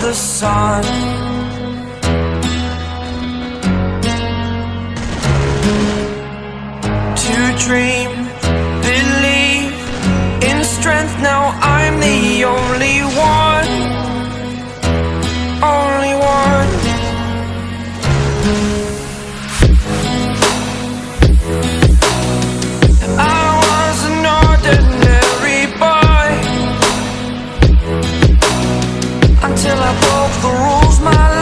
the sun. To dream till I broke the rules, my life.